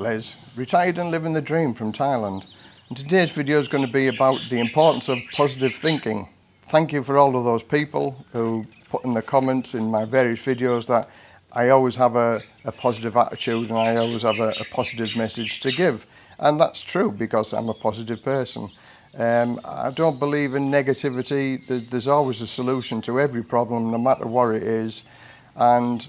Les, retired and living the dream from Thailand. And today's video is going to be about the importance of positive thinking. Thank you for all of those people who put in the comments in my various videos that I always have a, a positive attitude and I always have a, a, positive message to give. And that's true because I'm a positive person. Um, I don't believe in negativity. There's always a solution to every problem, no matter what it is. And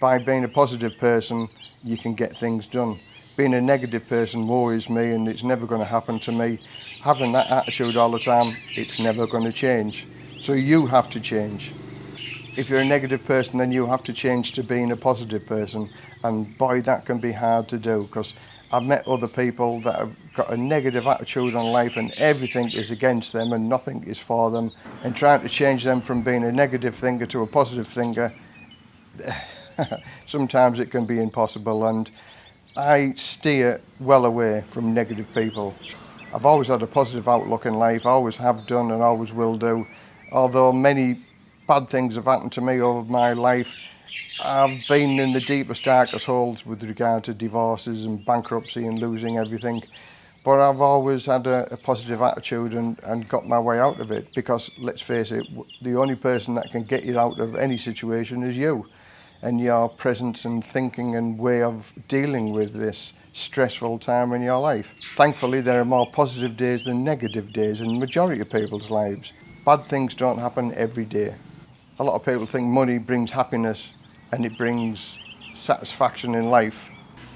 by being a positive person, you can get things done. being a negative person worries me and it's never going to happen to me. Having that attitude all the time, it's never going to change. So you have to change. If you're a negative person, then you have to change to being a positive person. And boy, that can be hard to do because I've met other people that have got a negative attitude on life and everything is against them and nothing is for them. And trying to change them from being a negative thinker to a positive thinker, sometimes it can be impossible. And I steer well away from negative people. I've always had a positive outlook in life, I always have done and always will do. Although many bad things have happened to me over my life, I've been in the deepest, darkest holes with regard to divorces and bankruptcy and losing everything. But I've always had a, a positive attitude and, and got my way out of it because, let's face it, the only person that can get you out of any situation is you and your presence and thinking and way of dealing with this stressful time in your life. Thankfully, there are more positive days than negative days in the majority of people's lives. Bad things don't happen every day. A lot of people think money brings happiness and it brings satisfaction in life.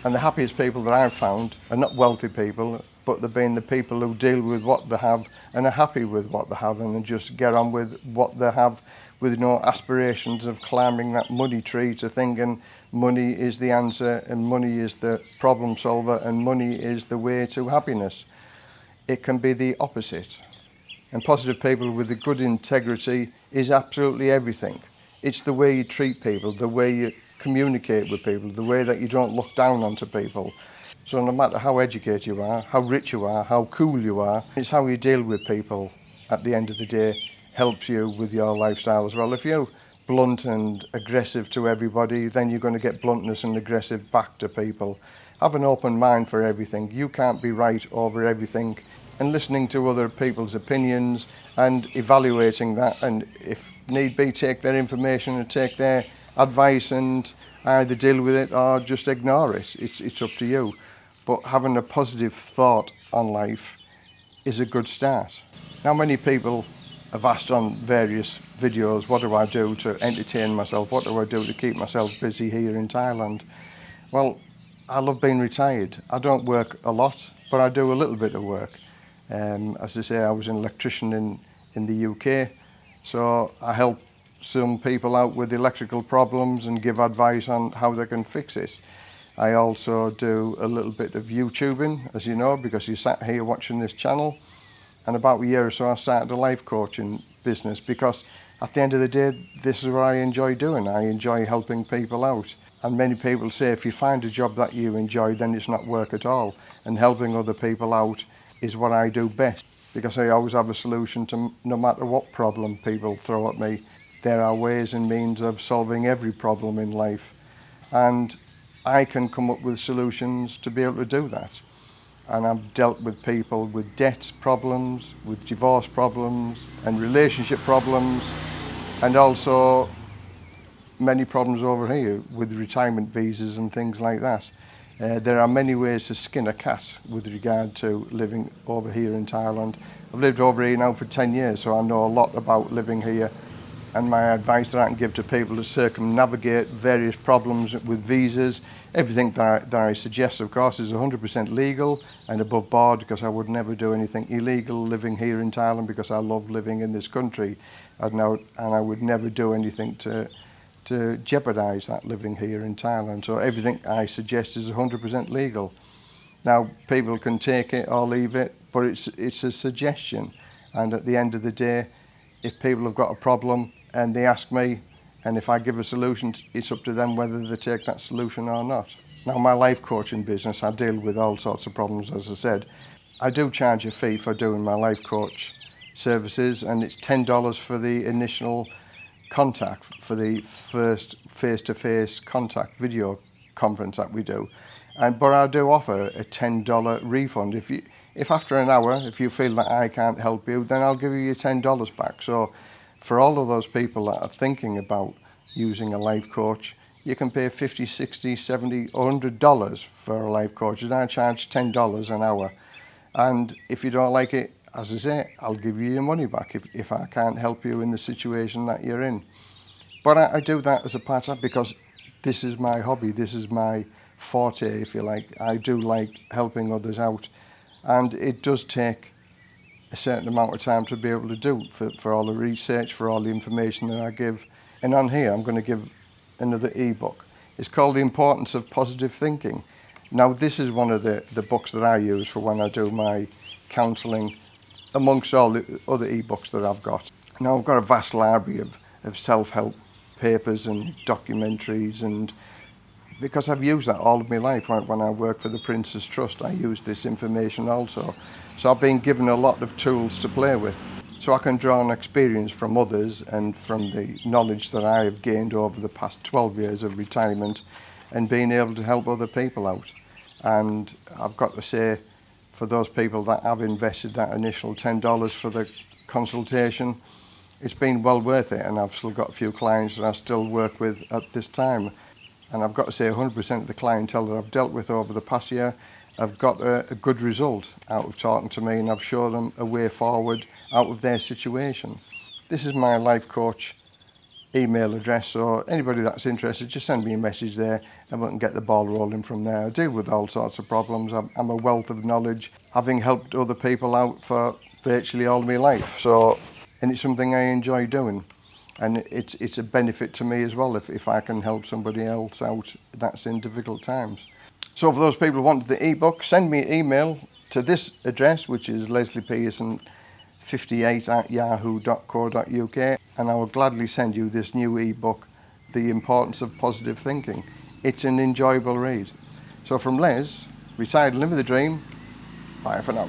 And the happiest people that I've found are not wealthy people, but they've been the people who deal with what they have and are happy with what they have and they just get on with what they have with no aspirations of climbing that money tree to thinking money is the answer and money is the problem solver and money is the way to happiness. It can be the opposite. And positive people with a good integrity is absolutely everything. It's the way you treat people, the way you communicate with people, the way that you don't look down onto people, So no matter how educated you are, how rich you are, how cool you are, it's how you deal with people at the end of the day helps you with your lifestyle as well. If you're blunt and aggressive to everybody, then you're going to get bluntness and aggressive back to people. Have an open mind for everything. You can't be right over everything. And listening to other people's opinions and evaluating that and if need be take their information and take their advice and either deal with it or just ignore it. It's, it's up to you but having a positive thought on life is a good start. Now many people have asked on various videos, what do I do to entertain myself? What do I do to keep myself busy here in Thailand? Well, I love being retired. I don't work a lot, but I do a little bit of work. Um, as I say, I was an electrician in, in the UK, so I help some people out with electrical problems and give advice on how they can fix it. I also do a little bit of YouTubing, as you know, because you sat here watching this channel. And about a year or so, I started a life coaching business because at the end of the day, this is what I enjoy doing. I enjoy helping people out. And many people say if you find a job that you enjoy, then it's not work at all. And helping other people out is what I do best because I always have a solution to no matter what problem people throw at me. There are ways and means of solving every problem in life. And I can come up with solutions to be able to do that. And I've dealt with people with debt problems, with divorce problems, and relationship problems, and also many problems over here with retirement visas and things like that. Uh, there are many ways to skin a cat with regard to living over here in Thailand. I've lived over here now for 10 years, so I know a lot about living here and my advice that I can give to people to circumnavigate various problems with visas. Everything that I, that I suggest, of course, is 100% legal and above board because I would never do anything illegal living here in Thailand because I love living in this country and, now, and I would never do anything to to jeopardize that living here in Thailand. So everything I suggest is 100% legal. Now, people can take it or leave it, but it's, it's a suggestion. And at the end of the day, if people have got a problem, and they ask me, and if I give a solution, it's up to them whether they take that solution or not. Now, my life coaching business, I deal with all sorts of problems, as I said. I do charge a fee for doing my life coach services, and it's $10 for the initial contact, for the first face-to-face -face contact video conference that we do. And, but I do offer a $10 refund. If, you, if after an hour, if you feel that I can't help you, then I'll give you your $10 back. So for all of those people that are thinking about using a life coach, you can pay 50, 60, 70, or 100 dollars for a life coach and I charge 10 dollars an hour. And if you don't like it, as I say, I'll give you your money back if, if I can't help you in the situation that you're in. But I, I do that as a part of because this is my hobby, this is my forte, if you like. I do like helping others out. And it does take a certain amount of time to be able to do for, for all the research, for all the information that I give. And on here, I'm going to give another e-book. It's called The Importance of Positive Thinking. Now, this is one of the, the books that I use for when I do my counselling, amongst all the other e-books that I've got. Now, I've got a vast library of, of self-help papers and documentaries and because I've used that all of my life. When I worked for the Prince's Trust, I used this information also. So I've been given a lot of tools to play with. So I can draw on experience from others and from the knowledge that I have gained over the past 12 years of retirement and being able to help other people out. And I've got to say, for those people that have invested that initial $10 for the consultation, it's been well worth it and I've still got a few clients that I still work with at this time and I've got to say 100% of the clientele that I've dealt with over the past year have got a, a good result out of talking to me and I've shown them a way forward out of their situation. This is my life coach email address so anybody that's interested just send me a message there and we can get the ball rolling from there. I deal with all sorts of problems. I'm, I'm a wealth of knowledge having helped other people out for virtually all my life so and it's something I enjoy doing and it's it's a benefit to me as well if, if I can help somebody else out that's in difficult times. So for those people who want the ebook, send me an email to this address, which is Leslie 58 at yahoo.co.uk, and I will gladly send you this new ebook, The Importance of Positive Thinking. It's an enjoyable read. So from Les, retired live the dream, bye for now.